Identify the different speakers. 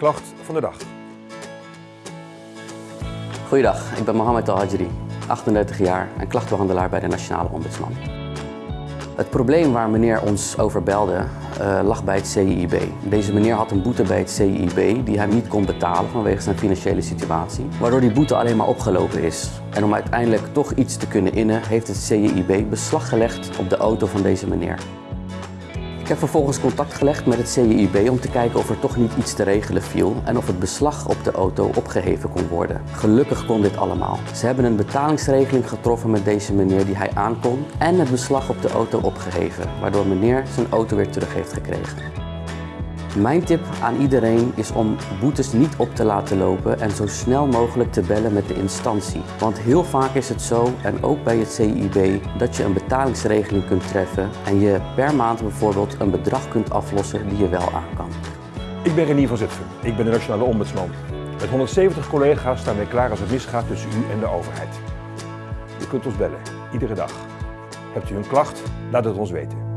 Speaker 1: klacht van de dag.
Speaker 2: Goeiedag, ik ben Mohamed Al Hajri, 38 jaar en klachtenbehandelaar bij de Nationale Ombudsman. Het probleem waar meneer ons over belde uh, lag bij het CIIB. Deze meneer had een boete bij het CIIB die hij niet kon betalen vanwege zijn financiële situatie, waardoor die boete alleen maar opgelopen is. En om uiteindelijk toch iets te kunnen innen, heeft het CIIB beslag gelegd op de auto van deze meneer. Heb vervolgens contact gelegd met het CIIB om te kijken of er toch niet iets te regelen viel en of het beslag op de auto opgeheven kon worden. Gelukkig kon dit allemaal. Ze hebben een betalingsregeling getroffen met deze meneer die hij aankon en het beslag op de auto opgeheven, waardoor meneer zijn auto weer terug heeft gekregen. Mijn tip aan iedereen is om boetes niet op te laten lopen en zo snel mogelijk te bellen met de instantie. Want heel vaak is het zo, en ook bij het CIB, dat je een betalingsregeling kunt treffen en je per maand bijvoorbeeld een bedrag kunt aflossen die je wel aan kan.
Speaker 1: Ik ben Renier van Zutphen. Ik ben de Nationale Ombudsman. Met 170 collega's staan wij klaar als het misgaat tussen u en de overheid. U kunt ons bellen, iedere dag. Hebt u een klacht? Laat het ons weten.